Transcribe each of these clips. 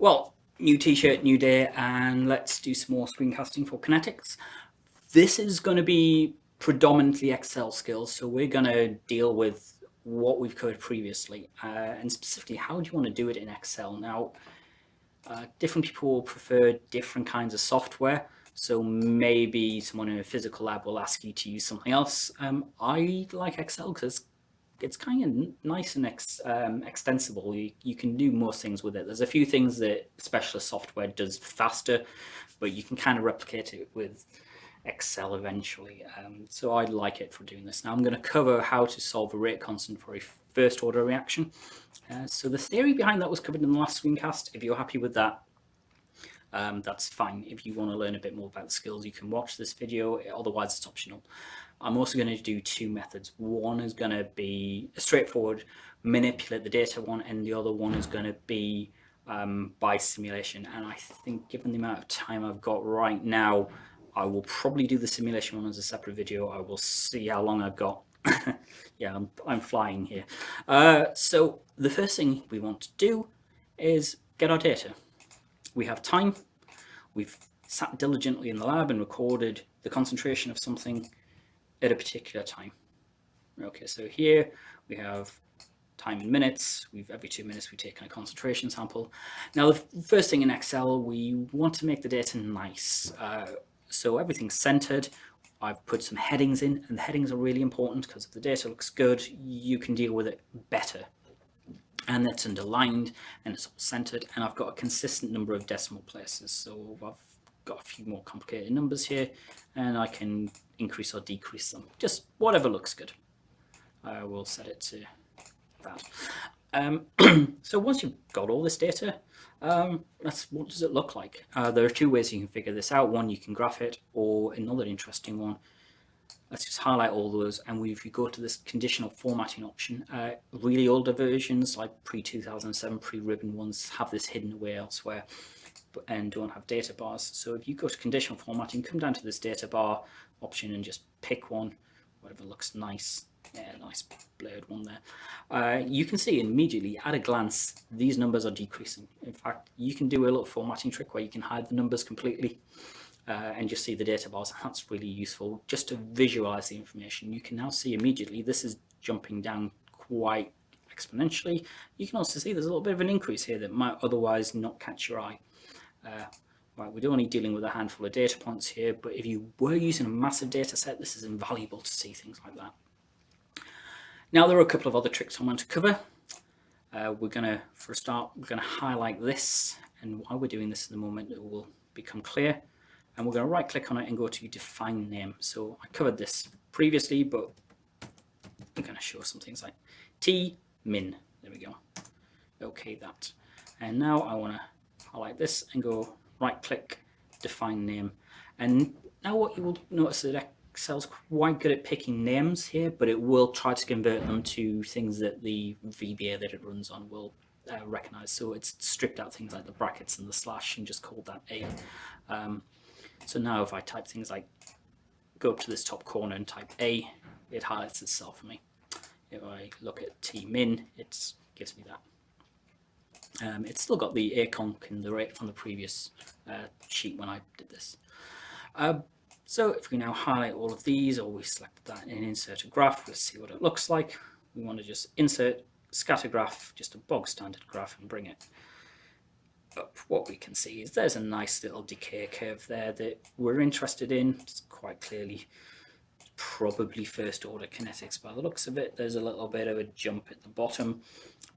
Well, new t-shirt, new day, and let's do some more screencasting for kinetics. This is going to be predominantly Excel skills, so we're going to deal with what we've covered previously, uh, and specifically how do you want to do it in Excel. Now, uh, different people prefer different kinds of software, so maybe someone in a physical lab will ask you to use something else. Um, I like Excel because it's kind of nice and ex, um, extensible. You, you can do most things with it. There's a few things that specialist software does faster, but you can kind of replicate it with Excel eventually. Um, so I like it for doing this. Now I'm going to cover how to solve a rate constant for a first order reaction. Uh, so the theory behind that was covered in the last screencast. If you're happy with that, um, that's fine. If you want to learn a bit more about the skills, you can watch this video. Otherwise, it's optional. I'm also going to do two methods. One is going to be straightforward manipulate the data one, and the other one is going to be um, by simulation. And I think given the amount of time I've got right now, I will probably do the simulation one as a separate video. I will see how long I've got. yeah, I'm, I'm, flying here. Uh, so the first thing we want to do is get our data. We have time. We've sat diligently in the lab and recorded the concentration of something at a particular time. Okay, so here we have time in minutes. We've every two minutes we've taken a concentration sample. Now the first thing in Excel, we want to make the data nice. Uh, so everything's centered. I've put some headings in and the headings are really important because if the data looks good, you can deal with it better. And it's underlined and it's all centered and I've got a consistent number of decimal places. So I've got a few more complicated numbers here and I can increase or decrease them. Just whatever looks good. I will set it to that. Um, so once you've got all this data, um, that's what does it look like? Uh, there are two ways you can figure this out. One, you can graph it, or another interesting one. Let's just highlight all those. And we, if you go to this conditional formatting option, uh, really older versions like pre-2007, pre-ribbon ones have this hidden away elsewhere and don't have data bars. So if you go to conditional formatting, come down to this data bar option and just pick one, whatever looks nice. Yeah, nice blurred one there. Uh, you can see immediately at a glance, these numbers are decreasing. In fact, you can do a little formatting trick where you can hide the numbers completely uh, and just see the data bars. That's really useful just to visualize the information. You can now see immediately this is jumping down quite exponentially. You can also see there's a little bit of an increase here that might otherwise not catch your eye. Uh, right, we're only dealing with a handful of data points here, but if you were using a massive data set, this is invaluable to see things like that. Now there are a couple of other tricks I want to cover. Uh, we're going to, for a start, we're going to highlight this, and why we're doing this in the moment, it will become clear. And we're going to right click on it and go to define name. So I covered this previously, but I'm going to show some things like T min. There we go. Okay, that. And now I want to highlight this and go right click, define name. And now what you will notice that Excel's quite good at picking names here, but it will try to convert them to things that the VBA that it runs on will uh, recognize. So it's stripped out things like the brackets and the slash and just called that A. Um, so now if I type things like, go up to this top corner and type A, it highlights itself for me. If I look at T min, it gives me that. Um, it's still got the aconc and the rate from the previous uh, sheet when I did this. Uh, so if we now highlight all of these or we select that and insert a graph, we'll see what it looks like. We want to just insert scatter graph, just a bog standard graph and bring it up. What we can see is there's a nice little decay curve there that we're interested in. It's quite clearly probably first order kinetics by the looks of it. There's a little bit of a jump at the bottom,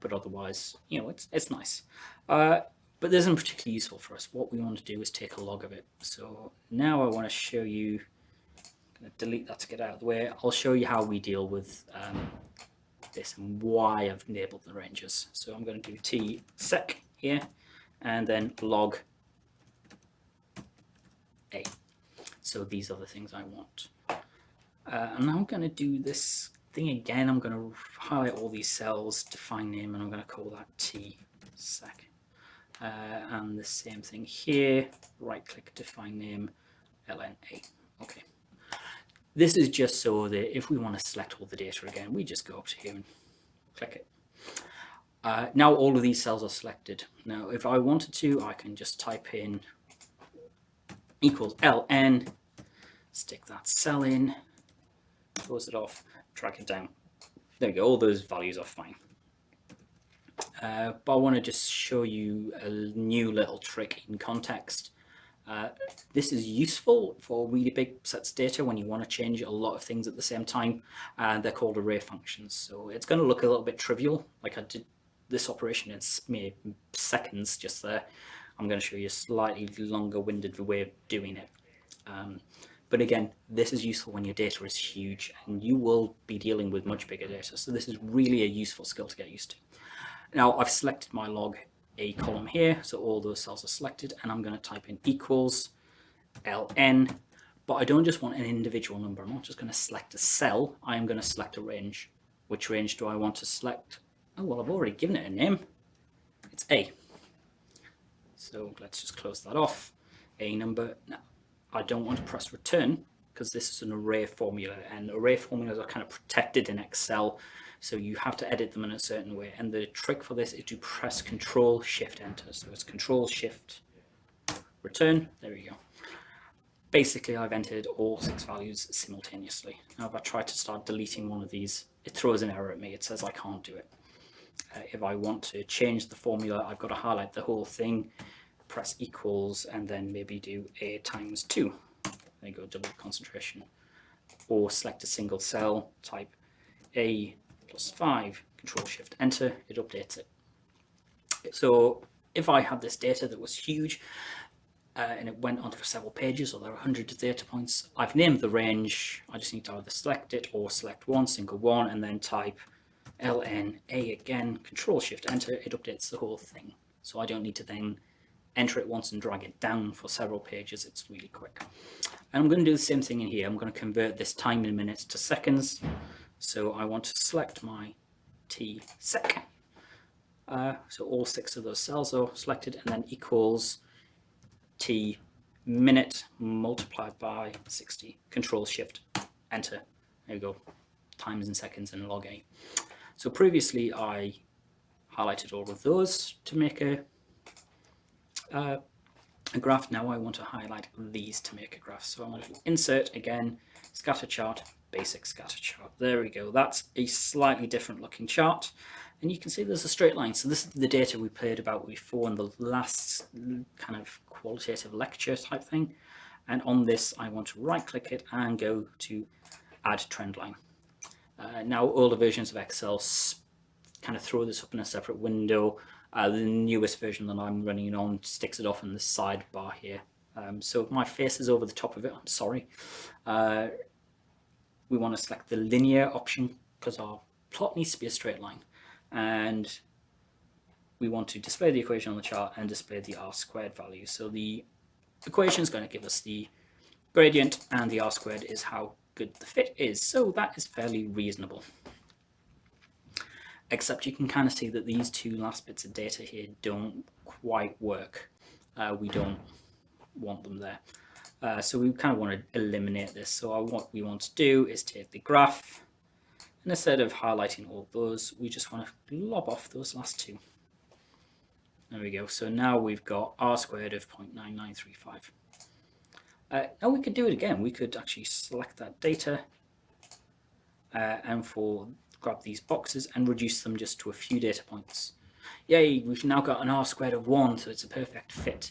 but otherwise, you know, it's, it's nice. Uh, but this isn't particularly useful for us. What we want to do is take a log of it. So now I want to show you, I'm going to delete that to get out of the way. I'll show you how we deal with um, this and why I've enabled the ranges. So I'm going to do t sec here and then log a. So these are the things I want. Uh, and I'm going to do this thing again. I'm going to highlight all these cells, define name, and I'm going to call that T sec. Uh, and the same thing here, right click, define name, LNA. Okay. This is just so that if we want to select all the data again, we just go up to here and click it. Uh, now all of these cells are selected. Now, if I wanted to, I can just type in equals ln, stick that cell in, close it off, drag it down. There we go, all those values are fine. Uh, but I want to just show you a new little trick in context. Uh, this is useful for really big sets of data when you want to change a lot of things at the same time. And they're called array functions. So it's going to look a little bit trivial, like I did this operation in mere seconds just there. I'm going to show you a slightly longer winded way of doing it. Um, but again, this is useful when your data is huge and you will be dealing with much bigger data. So this is really a useful skill to get used to. Now I've selected my log A column here, so all those cells are selected, and I'm going to type in equals ln, but I don't just want an individual number. I'm not just going to select a cell. I am going to select a range. Which range do I want to select? Oh, well, I've already given it a name. It's A. So let's just close that off. A number. Now, I don't want to press return because this is an array formula and array formulas are kind of protected in Excel. So you have to edit them in a certain way. And the trick for this is to press Control Shift Enter. So it's Control Shift Return. There we go. Basically, I've entered all six values simultaneously. Now, if I try to start deleting one of these, it throws an error at me. It says I can't do it. Uh, if I want to change the formula, I've got to highlight the whole thing, press equals, and then maybe do A times 2. There you go, double concentration. Or select a single cell, type A plus 5, Control Shift Enter, it updates it. So if I had this data that was huge, uh, and it went on for several pages, or there are hundreds of data points, I've named the range, I just need to either select it or select one, single one, and then type ln a again, control shift enter, it updates the whole thing. So I don't need to then enter it once and drag it down for several pages, it's really quick. And I'm going to do the same thing in here, I'm going to convert this time in minutes to seconds. So I want to select my t sec. Uh, so all six of those cells are selected and then equals t minute multiplied by 60. Control shift enter. There we go. Times in seconds and log a. So previously I highlighted all of those to make a, uh, a graph. Now I want to highlight these to make a graph. So I'm going to insert again, scatter chart, basic scatter chart. There we go. That's a slightly different looking chart. And you can see there's a straight line. So this is the data we played about before in the last kind of qualitative lecture type thing. And on this, I want to right click it and go to add trend line. Uh, now older versions of Excel kind of throw this up in a separate window. Uh, the newest version that I'm running on sticks it off in the sidebar here. Um, so my face is over the top of it, I'm sorry. Uh, we want to select the linear option because our plot needs to be a straight line. And we want to display the equation on the chart and display the r squared value. So the equation is going to give us the gradient and the r squared is how good the fit is. So that is fairly reasonable. Except you can kind of see that these two last bits of data here don't quite work. Uh, we don't want them there. Uh, so we kind of want to eliminate this. So what we want to do is take the graph and instead of highlighting all those, we just want to lob off those last two. There we go. So now we've got r squared of 0.9935. Uh, now we could do it again. We could actually select that data uh, and for grab these boxes and reduce them just to a few data points. Yay, we've now got an R squared of one, so it's a perfect fit.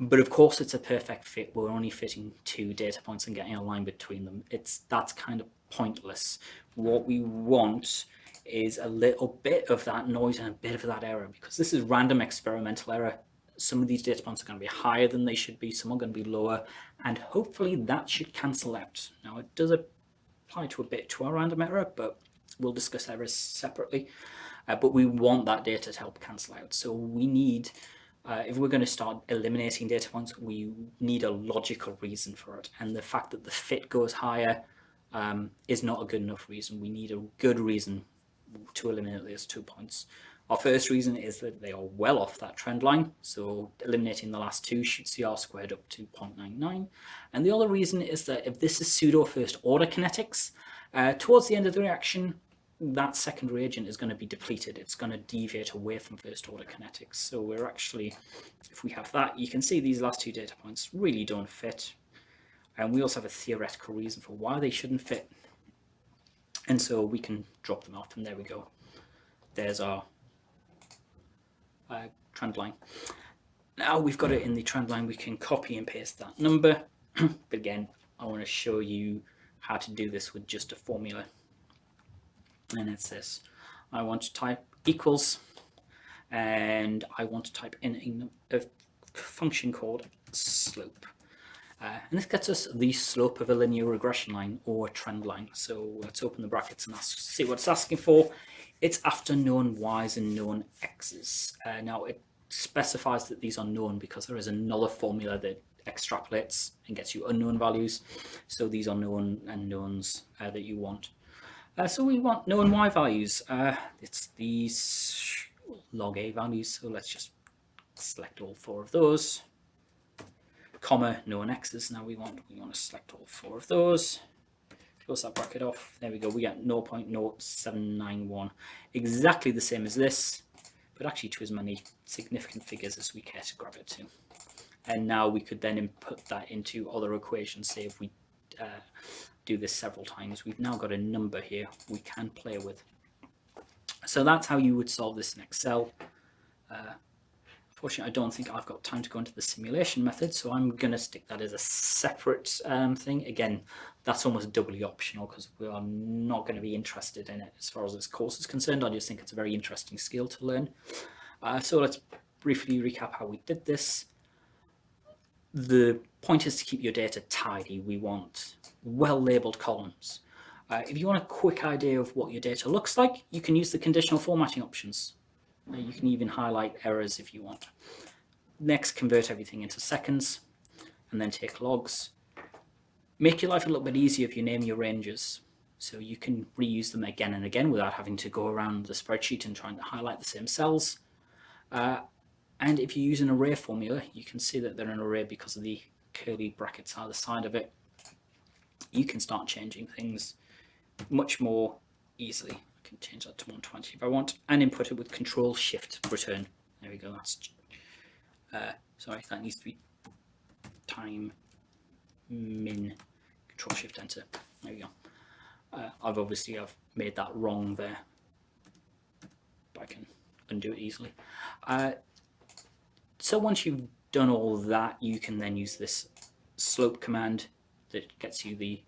But of course it's a perfect fit. We're only fitting two data points and getting a line between them. It's That's kind of pointless. What we want is a little bit of that noise and a bit of that error because this is random experimental error some of these data points are going to be higher than they should be, some are going to be lower, and hopefully that should cancel out. Now it does apply to a bit to our random error, but we'll discuss errors separately. Uh, but we want that data to help cancel out. So we need, uh, if we're going to start eliminating data points, we need a logical reason for it. And the fact that the fit goes higher um, is not a good enough reason. We need a good reason to eliminate those two points. Our first reason is that they are well off that trend line, so eliminating the last two shoots the r squared up to 0.99. And the other reason is that if this is pseudo first order kinetics, uh, towards the end of the reaction, that second reagent is going to be depleted. It's going to deviate away from first order kinetics. So we're actually, if we have that, you can see these last two data points really don't fit. And we also have a theoretical reason for why they shouldn't fit. And so we can drop them off and there we go. There's our uh, trend line. Now we've got it in the trend line, we can copy and paste that number. but again, I want to show you how to do this with just a formula. And it's this. I want to type equals and I want to type in a, a function called slope. Uh, and this gets us the slope of a linear regression line or trend line. So let's open the brackets and ask, see what it's asking for. It's after known y's and known x's. Uh, now it specifies that these are known because there is another formula that extrapolates and gets you unknown values. So these are known and knowns uh, that you want. Uh, so we want known y values. Uh, it's these log a values. So let's just select all four of those. Comma known x's. Now we want we want to select all four of those. Close that bracket off. There we go. We get 0.0791. Exactly the same as this, but actually to as many significant figures as we care to grab it to and now we could then input that into other equations say if we uh, do this several times we've now got a number here we can play with so that's how you would solve this in Excel uh, Fortunately, I don't think I've got time to go into the simulation method, so I'm going to stick that as a separate um, thing. Again, that's almost doubly optional because we are not going to be interested in it as far as this course is concerned. I just think it's a very interesting skill to learn. Uh, so let's briefly recap how we did this the point is to keep your data tidy. We want well-labeled columns. Uh, if you want a quick idea of what your data looks like, you can use the conditional formatting options. Uh, you can even highlight errors if you want. Next, convert everything into seconds, and then take logs. Make your life a little bit easier if you name your ranges. So you can reuse them again and again without having to go around the spreadsheet and trying to highlight the same cells. Uh, and if you use an array formula, you can see that they're an array because of the curly brackets either side of it. You can start changing things much more easily. I can change that to 120 if I want and input it with control shift return. There we go. That's uh, sorry, that needs to be time min control shift enter. There we go. Uh, I've obviously I've made that wrong there, but I can undo it easily. Uh, so once you've done all that, you can then use this slope command that gets you the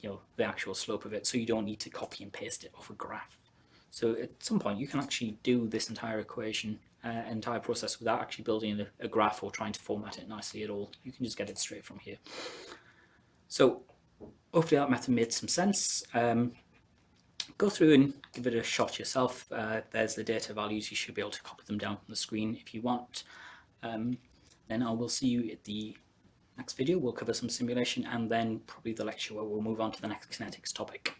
you know the actual slope of it so you don't need to copy and paste it off a graph so at some point you can actually do this entire equation uh, entire process without actually building a, a, graph or trying to format it nicely at all you can just get it straight from here so hopefully that method made some sense um, go through and give it a shot yourself. Uh, there's the data values. You should be able to copy them down on the screen if you want. Um, then I will see you at the next video. We'll cover some simulation and then probably the lecture where we'll move on to the next kinetics topic.